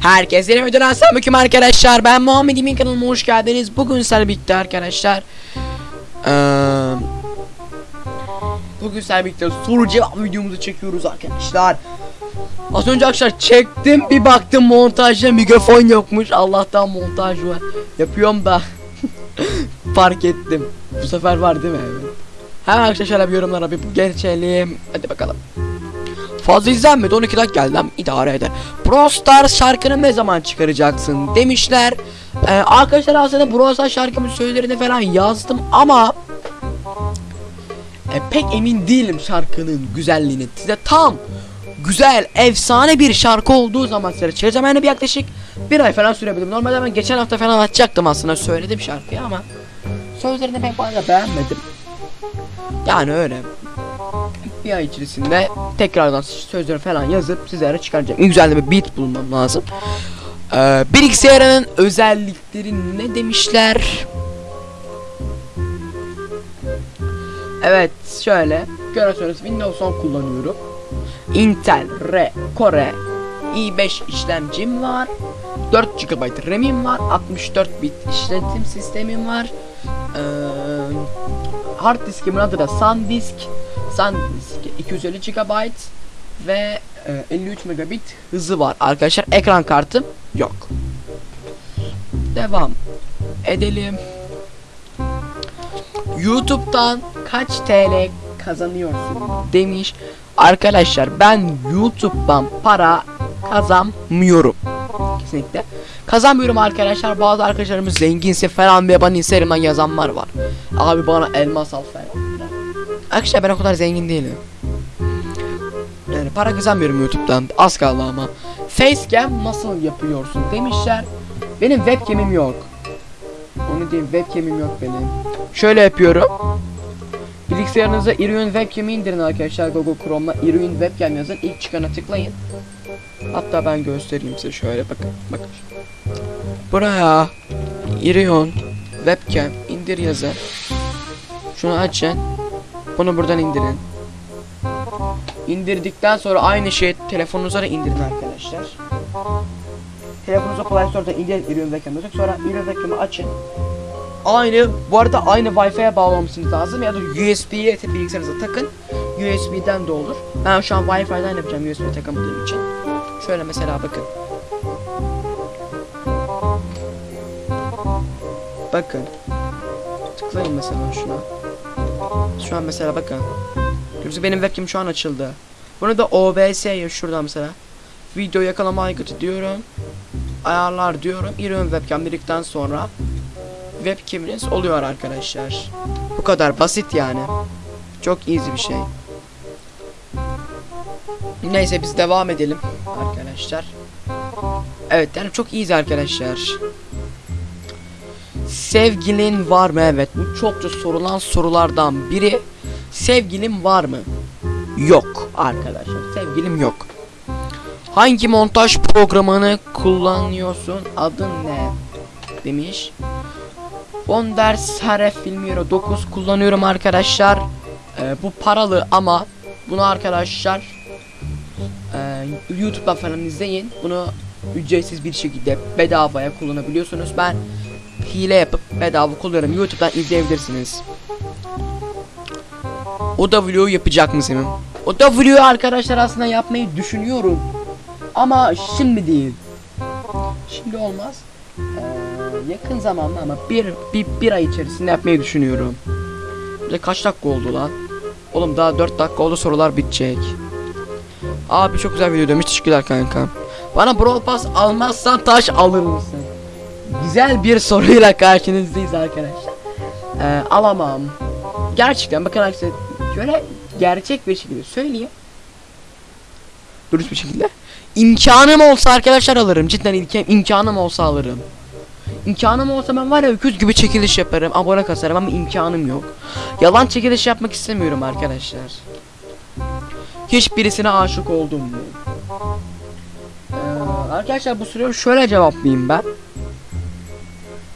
Herkese yeni videodan selamünaleyküm arkadaşlar. Ben Muhammed İmin kanalıma hoş geldiniz. Bugün sizlerle birlikte arkadaşlar. Eee bugün sizlerle birlikte soru cevap videomuzu çekiyoruz arkadaşlar. Az önce arkadaşlar çektim bir baktım montajda mikrofon yokmuş. Allah'tan montaj var. Yapıyorum da fark ettim. Bu sefer var değil mi? Evet. Hemen arkadaşlar bir yorumlara bir geçelim. Hadi bakalım. Fazla izlenmedi 12 dakika geldi ama idare eder. Brawl Stars şarkını ne zaman çıkaracaksın demişler. Ee, arkadaşlar aslında Brawl Stars şarkımın sözlerini falan yazdım ama e, pek emin değilim şarkının güzelliğini. Size tam güzel, efsane bir şarkı olduğu zaman size çıkaracağım. Yani bir yaklaşık bir ay falan sürebilirim. Normalde ben geçen hafta falan açacaktım aslında söyledim şarkıyı ama sözlerini pek fazla beğenmedim. Yani öyle bir ay içerisinde tekrardan sözleri falan yazıp sizlere çıkaracağım. Güzel bir beat bulmam lazım. Ee, bilgisayarın özellikleri ne demişler? Evet şöyle görüyorsunuz Windows 10 kullanıyorum. Intel R Core i5 işlemcim var. 4 GB RAM'im var. 64 bit işletim sistemim var. Ee, hard diskimin adı da SanDisk. SanDisk 250 GB ve e, 53 megabit hızı var. Arkadaşlar ekran kartım yok. Devam edelim. YouTube'dan kaç TL kazanıyorsun demiş. Arkadaşlar ben YouTube'dan para kazanmıyorum. Kesinlikle. Kazanmıyorum arkadaşlar. Bazı arkadaşlarımız zenginse falan ve bana Instagram'dan yazanlar var. Abi bana elmas al falan. Arkadaşlar ben o kadar zengin değilim. Yani para kazanmıyorum YouTube'dan. Az kaldı ama. Facecam nasıl yapıyorsun demişler. Benim webcam'im yok. Onu diyeyim webcam'im yok benim. Şöyle yapıyorum. Bilgisayarınıza Irion webcam'i indirin arkadaşlar Google Chrome'la Irion webcam yazın. İlk çıkana tıklayın. Hatta ben göstereyim size şöyle bakın. Bakın. Buraya Irion webcam indir yazın. Şunu açın. Bunu buradan indirin. İndirdikten sonra aynı şey telefonunuza da indirin arkadaşlar. Telefonunuza Play Store'da indirin Irion webcam yazın. Sonra Irion webcam'ı açın. Aynı bu arada aynı Wi-Fi'ye bağlamışsınız lazım ya da USB'ye bilgisayarınıza takın. USB'den de olur. Ben şu an Wi-Fi'den yapacağım USB takamadığım için. Şöyle mesela bakın. Bakın. Tıklayın mesela şuna. Şu an mesela bakın. Yoksa benim webcam şu an açıldı. Bunu da OBS'ye şuradan mesela. Video yakalama aygıtı diyorum. Ayarlar diyorum. Irion webcam dedikten sonra webcam'iniz oluyor arkadaşlar. Bu kadar basit yani. Çok easy bir şey. Neyse biz devam edelim arkadaşlar. Evet yani çok easy arkadaşlar. Sevgilin var mı? Evet bu çokça sorulan sorulardan biri. Sevgilin var mı? Yok arkadaşlar. Sevgilim yok. Hangi montaj programını kullanıyorsun? Adın ne? Demiş. Wonder Saref Filmiero 9 kullanıyorum arkadaşlar. Ee, bu paralı ama bunu arkadaşlar YouTube'dan falan izleyin. Bunu ücretsiz bir şekilde bedavaya kullanabiliyorsunuz. Ben hile yapıp bedava kullanıyorum. YouTube'dan izleyebilirsiniz. O W'yu yapacak mısın? O W'yu arkadaşlar aslında yapmayı düşünüyorum. Ama şimdi değil. Şimdi olmaz. Ee, yakın zamanda ama bir, bir, bir ay içerisinde yapmayı düşünüyorum. Bir kaç dakika oldu lan? Oğlum daha 4 dakika oldu sorular bitecek. Abi çok güzel video demiş teşekkürler kanka. Bana Brawl Pass almazsan taş alır mısın? Güzel bir soruyla karşınızdayız arkadaşlar. Ee, alamam. Gerçekten bakın arkadaşlar şöyle gerçek bir şekilde söyleyeyim. Dürüst bir şekilde. İmkanım olsa arkadaşlar alırım. Cidden imkan, imkanım olsa alırım. İmkanım olsa ben var ya öküz gibi çekiliş yaparım. Abone kasarım ama imkanım yok. Yalan çekiliş yapmak istemiyorum arkadaşlar. Hiçbirisine aşık oldum mu? Ee, arkadaşlar bu soruyu şöyle cevaplayayım ben.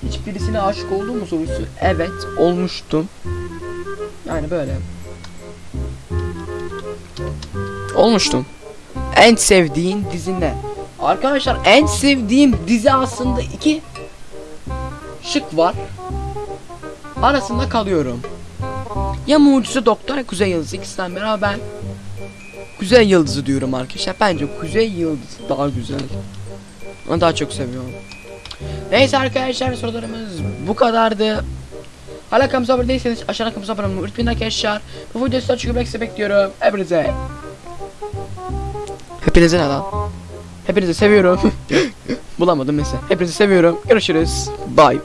Hiçbirisine aşık oldum mu sorusu? Evet olmuştum. Yani böyle. Olmuştum. En sevdiğin dizi ne? Arkadaşlar en sevdiğim dizi aslında iki şık var. Arasında kalıyorum. Ya Mucize Doktor Kuzey Yıldızı ikisinden ben Kuzey Yıldızı diyorum arkadaşlar. Bence Kuzey Yıldızı daha güzel. Onu daha çok seviyorum. Neyse arkadaşlar sorularımız bu kadardı. Hala kanalımıza abone değilseniz aşağıdan kanalımıza abone olmayı unutmayın arkadaşlar. Bu videoyu sizden çünkü bekse bekliyorum. Hepinize. Hepinize ne lan? Hepinizi seviyorum. Bulamadım neyse. Hepinizi seviyorum. Görüşürüz. Bye bye.